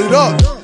it up.